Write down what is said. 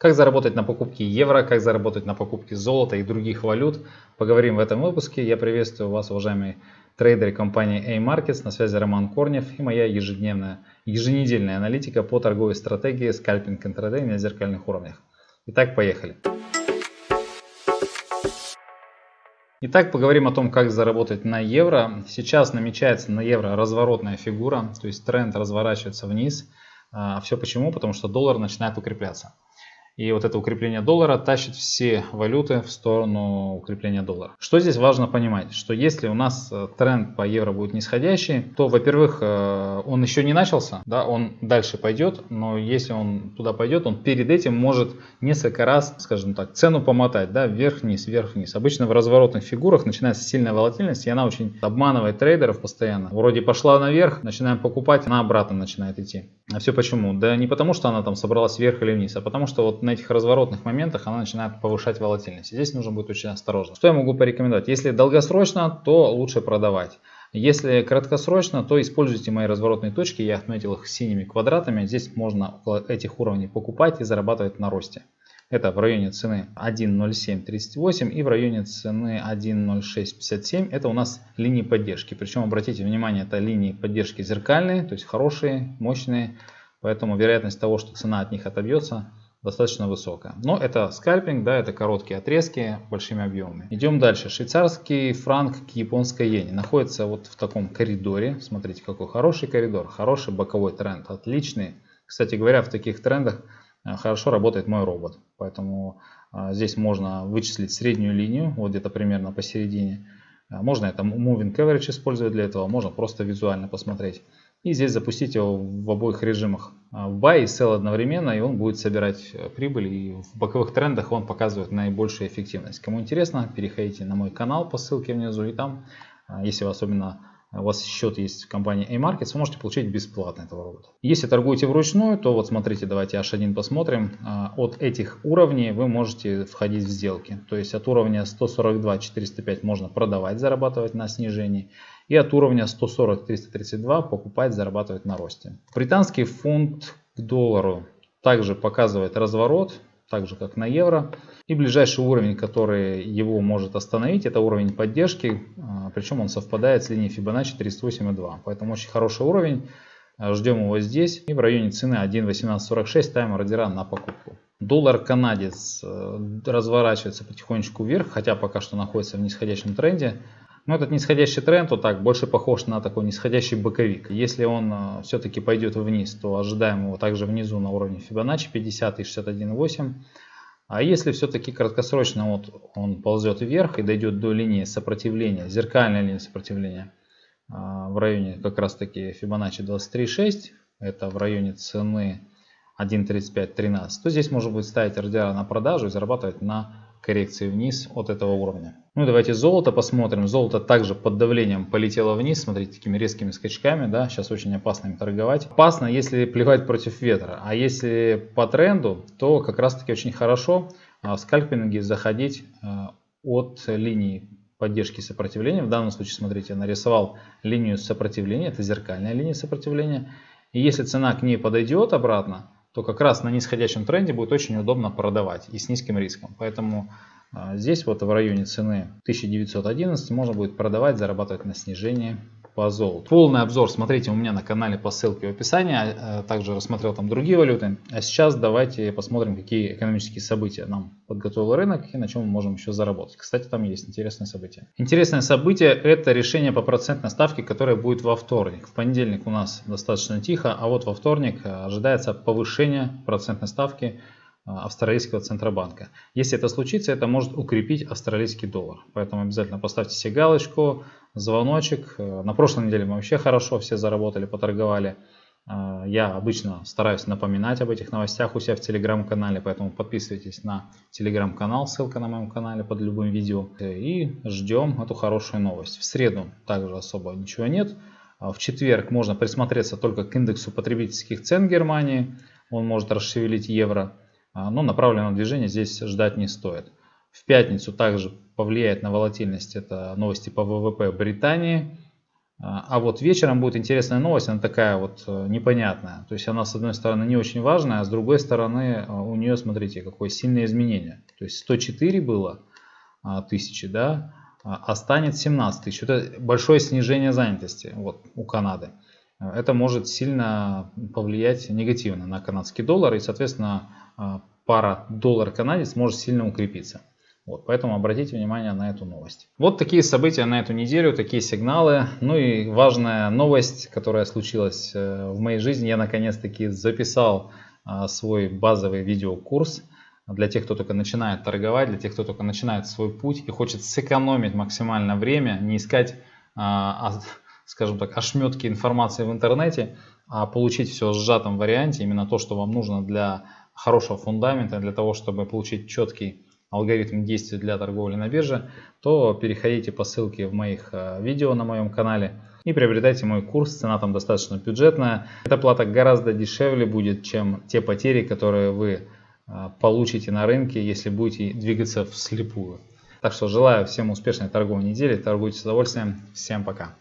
Как заработать на покупке евро, как заработать на покупке золота и других валют, поговорим в этом выпуске. Я приветствую вас, уважаемые трейдеры компании A-Markets. На связи Роман Корнев и моя ежедневная, еженедельная аналитика по торговой стратегии скальпинг интрадей на зеркальных уровнях. Итак, поехали. Итак, поговорим о том, как заработать на евро. Сейчас намечается на евро разворотная фигура, то есть тренд разворачивается вниз. А все почему? Потому что доллар начинает укрепляться. И вот это укрепление доллара тащит все валюты в сторону укрепления доллара. Что здесь важно понимать? Что если у нас э, тренд по евро будет нисходящий, то, во-первых, э, он еще не начался, да, он дальше пойдет, но если он туда пойдет, он перед этим может несколько раз, скажем так, цену помотать, да, вверх-вниз, вверх-вниз. Обычно в разворотных фигурах начинается сильная волатильность, и она очень обманывает трейдеров постоянно. Вроде пошла наверх, начинаем покупать, она обратно начинает идти. А все почему? Да не потому, что она там собралась вверх или вниз, а потому что вот на этих разворотных моментах она начинает повышать волатильность. Здесь нужно быть очень осторожно. Что я могу порекомендовать? Если долгосрочно, то лучше продавать. Если краткосрочно, то используйте мои разворотные точки. Я отметил их синими квадратами. Здесь можно около этих уровней покупать и зарабатывать на росте. Это в районе цены 1.0738 и в районе цены 1.0657. Это у нас линии поддержки. Причем обратите внимание, это линии поддержки зеркальные, то есть хорошие, мощные. Поэтому вероятность того, что цена от них отобьется, достаточно высокая. Но это скальпинг, да, это короткие отрезки большими объемами. Идем дальше. Швейцарский франк к японской иене находится вот в таком коридоре. Смотрите, какой хороший коридор, хороший боковой тренд, отличный. Кстати говоря, в таких трендах э, хорошо работает мой робот. Поэтому э, здесь можно вычислить среднюю линию, вот где-то примерно посередине. Э, можно это Moving Average использовать для этого, можно просто визуально посмотреть. И здесь запустить его в обоих режимах. А, в buy и sell одновременно, и он будет собирать э, прибыль. И в боковых трендах он показывает наибольшую эффективность. Кому интересно, переходите на мой канал по ссылке внизу. И там, а, если вы особенно у вас счет есть в компании A-Markets, вы можете получить бесплатно этого робота. Если торгуете вручную, то вот смотрите, давайте H1 посмотрим. А, от этих уровней вы можете входить в сделки. То есть от уровня 142-405 можно продавать, зарабатывать на снижении. И от уровня 140-332 покупать, зарабатывать на росте. Британский фунт к доллару также показывает разворот, так же как на евро. И ближайший уровень, который его может остановить, это уровень поддержки, а, причем он совпадает с линией Fibonacci 38,2. Поэтому очень хороший уровень. Ждем его здесь. И в районе цены 1.1846 ставим ордера на покупку. Доллар канадец э, разворачивается потихонечку вверх, хотя пока что находится в нисходящем тренде. Но этот нисходящий тренд вот так больше похож на такой нисходящий боковик. Если он э, все-таки пойдет вниз, то ожидаем его также внизу на уровне Fibonacci 50 и 61,8. А если все-таки краткосрочно вот он ползет вверх и дойдет до линии сопротивления, зеркальной линии сопротивления э, в районе как раз таки Fibonacci 23,6, это в районе цены 1.3513, то здесь можно будет ставить ордера на продажу и зарабатывать на коррекции вниз от этого уровня. Ну давайте золото посмотрим. Золото также под давлением полетело вниз. Смотрите, такими резкими скачками. Да, сейчас очень опасно им торговать. Опасно, если плевать против ветра. А если по тренду, то как раз таки очень хорошо а, в скальпинге заходить а, от линии поддержки сопротивления. В данном случае, смотрите, я нарисовал линию сопротивления. Это зеркальная линия сопротивления. И если цена к ней подойдет обратно, то как раз на нисходящем тренде будет очень удобно продавать и с низким риском. Поэтому а, здесь вот в районе цены 1911 можно будет продавать, зарабатывать на снижении по золоту. Полный обзор смотрите у меня на канале по ссылке в описании. А, также рассмотрел там другие валюты. А сейчас давайте посмотрим, какие экономические события нам подготовил рынок и на чем мы можем еще заработать. Кстати, там есть интересное событие. Интересное событие это решение по процентной ставке, которое будет во вторник. В понедельник у нас достаточно тихо, а вот во вторник ожидается повышение процентной ставки австралийского центробанка. Если это случится, это может укрепить австралийский доллар. Поэтому обязательно поставьте себе галочку, звоночек. Э, на прошлой неделе мы вообще хорошо все заработали, поторговали. Э, я обычно стараюсь напоминать об этих новостях у себя в телеграм-канале, поэтому подписывайтесь на телеграм-канал, ссылка на моем канале под любым видео. И ждем эту хорошую новость. В среду также особо ничего нет. А в четверг можно присмотреться только к индексу потребительских цен Германии. Он может расшевелить евро. А, но направленного движения здесь ждать не стоит. В пятницу также повлияет на волатильность это новости по ВВП Британии. А, а вот вечером будет интересная новость, она такая вот э, непонятная. То есть она с одной стороны не очень важная, а с другой стороны э, у нее, смотрите, какое сильное изменение. То есть 104 было а, тысячи, да, а станет 17 тысяч. Это большое снижение занятости вот, у Канады. Это может сильно повлиять негативно на канадский доллар и, соответственно, пара доллар-канадец может сильно укрепиться. Вот, поэтому обратите внимание на эту новость. Вот такие события на эту неделю, такие сигналы. Ну и важная новость, которая случилась э, в моей жизни. Я наконец-таки записал а, свой базовый видеокурс для тех, кто только начинает торговать, для тех, кто только начинает свой путь и хочет сэкономить максимально время, не искать, а, а, скажем так, ошметки информации в интернете, а получить все в сжатом варианте, именно то, что вам нужно для хорошего фундамента, для того, чтобы получить четкий алгоритм действий для торговли на бирже, то переходите по ссылке в моих э, видео на моем канале и приобретайте мой курс. Цена там достаточно бюджетная. Эта плата гораздо дешевле будет, чем те потери, которые вы э, получите на рынке, если будете двигаться вслепую. Так что желаю всем успешной торговой недели. Торгуйте с удовольствием. Всем пока.